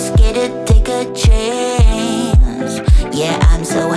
scared to take a chance. Yeah, I'm so